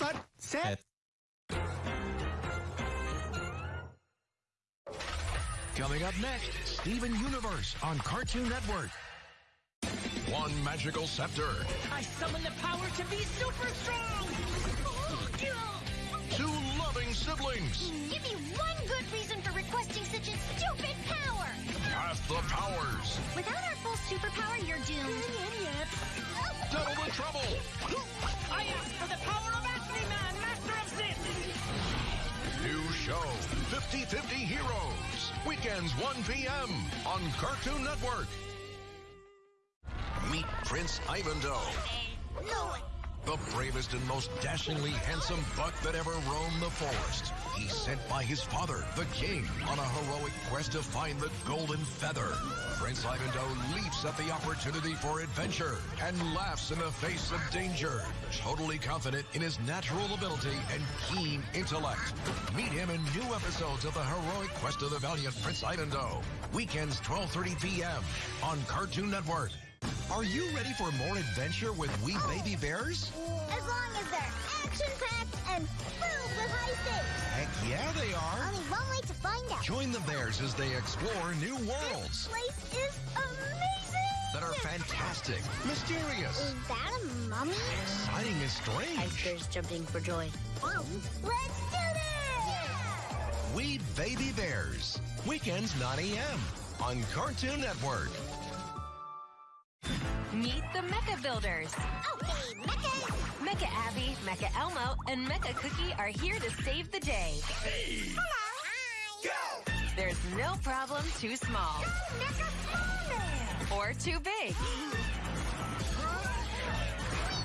set set Coming up next, Steven Universe on Cartoon Network. One magical scepter, I summon the power to be super strong! two loving siblings, Give me one good reason for requesting such a stupid power! half the powers, Without our full superpower, you're doomed. double the trouble. I ask for the power of Man, Master of! New show, 50-50 Heroes. Weekends 1 p.m. on Cartoon Network. Meet Prince Ivandoe, No, the bravest and most dashingly handsome buck that ever roamed the forest. He's sent by his father, the king, on a heroic quest to find the golden feather. Prince Ivandoe leaps at the opportunity for adventure and laughs in the face of danger, totally confident in his natural ability and keen intellect. Meet him in new episodes of the heroic quest of the valiant Prince Ivandoe. Weekends 12:30 p.m. on Cartoon Network. Are you ready for more adventure with We oh. Baby Bears? as long as they're action-packed and filled with high stakes. Heck yeah, they are. Only one way to find out. Join the Bears as they explore new worlds This place is amazing! that are fantastic, mysterious, Is that a mummy? exciting, and strange. Bears jumping for joy. Oh, let's do this! We Baby Bears. Weekends 9 a.m. on Cartoon Network. Meet the Mecha Builders. Okay, Mecha! Mecha Abby, Mecha Elmo, and Mecha Cookie are here to save the day. Hello! Hi! Go! There's no problem too small Mecha Snowman! or too big.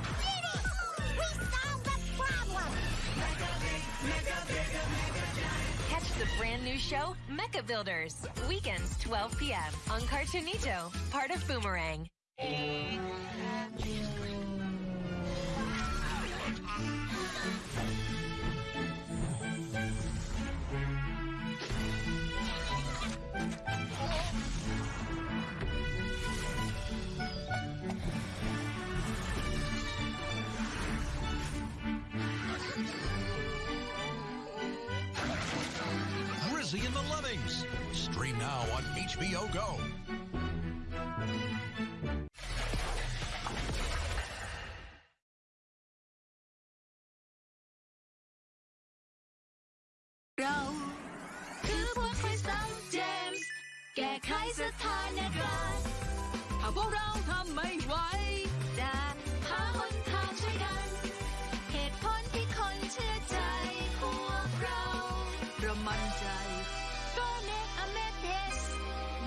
We did it! We solved the problem! Catch the brand new show, Mecha Builders. Weekends, 12 p.m. on Cartoonito, part of Boomerang. Grizzy and the Lemmings. Stream now on HBO Go. แก้ไขสถานการณ์ถ้าพวกเราทำไม่ไหวจะหาหนทางช่วยกัน เหตุผลที่คนเชื่อใจพวกเราเรามั่นใจโดเนตอเมเดส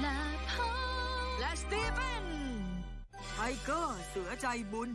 และพอและสตีเฟนไทเกอร์เสือใจบุญ